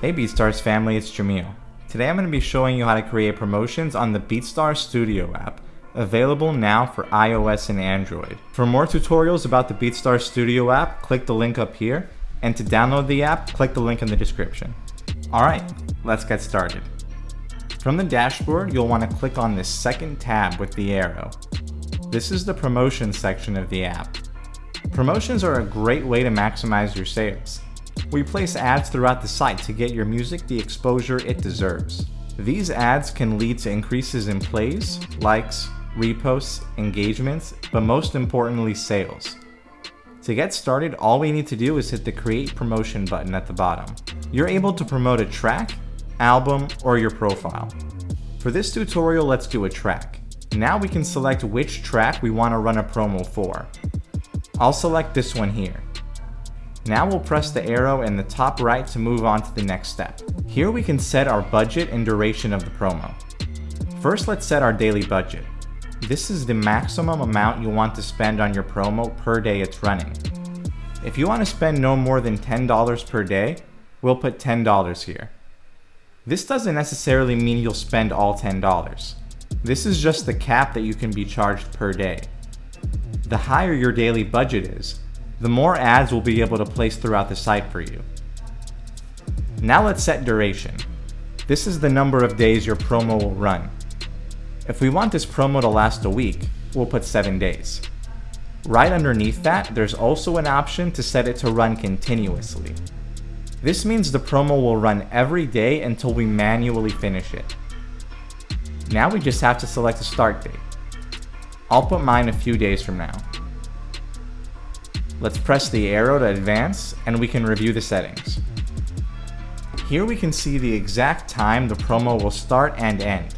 Hey BeatStars family, it's Jamil. Today I'm going to be showing you how to create promotions on the BeatStars Studio app, available now for iOS and Android. For more tutorials about the BeatStars Studio app, click the link up here, and to download the app, click the link in the description. Alright, let's get started. From the dashboard, you'll want to click on this second tab with the arrow. This is the promotions section of the app. Promotions are a great way to maximize your sales. We place ads throughout the site to get your music the exposure it deserves. These ads can lead to increases in plays, likes, reposts, engagements, but most importantly sales. To get started, all we need to do is hit the create promotion button at the bottom. You're able to promote a track, album, or your profile. For this tutorial, let's do a track. Now we can select which track we want to run a promo for. I'll select this one here. Now we'll press the arrow in the top right to move on to the next step. Here we can set our budget and duration of the promo. First let's set our daily budget. This is the maximum amount you want to spend on your promo per day it's running. If you want to spend no more than $10 per day, we'll put $10 here. This doesn't necessarily mean you'll spend all $10. This is just the cap that you can be charged per day. The higher your daily budget is, the more ads we'll be able to place throughout the site for you. Now let's set duration. This is the number of days your promo will run. If we want this promo to last a week, we'll put 7 days. Right underneath that, there's also an option to set it to run continuously. This means the promo will run every day until we manually finish it. Now we just have to select a start date. I'll put mine a few days from now. Let's press the arrow to advance and we can review the settings. Here we can see the exact time the promo will start and end.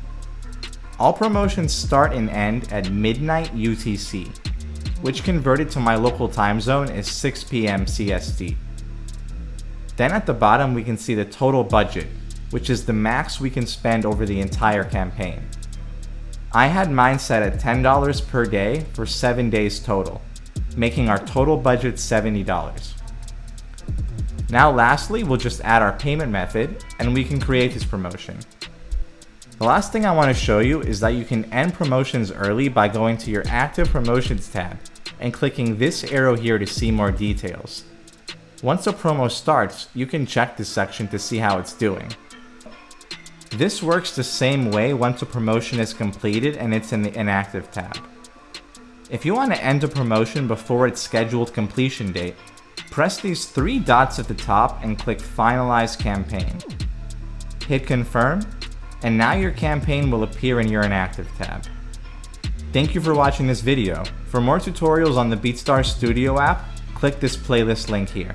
All promotions start and end at midnight UTC, which converted to my local time zone is 6 p.m. CST. Then at the bottom we can see the total budget, which is the max we can spend over the entire campaign. I had mine set at $10 per day for 7 days total, making our total budget $70. Now lastly, we'll just add our payment method and we can create this promotion. The last thing I want to show you is that you can end promotions early by going to your active promotions tab and clicking this arrow here to see more details. Once a promo starts, you can check this section to see how it's doing. This works the same way once a promotion is completed and it's in the inactive tab. If you want to end a promotion before its scheduled completion date, press these three dots at the top and click Finalize Campaign. Hit Confirm, and now your campaign will appear in your inactive tab. Thank you for watching this video. For more tutorials on the BeatStars Studio app, click this playlist link here.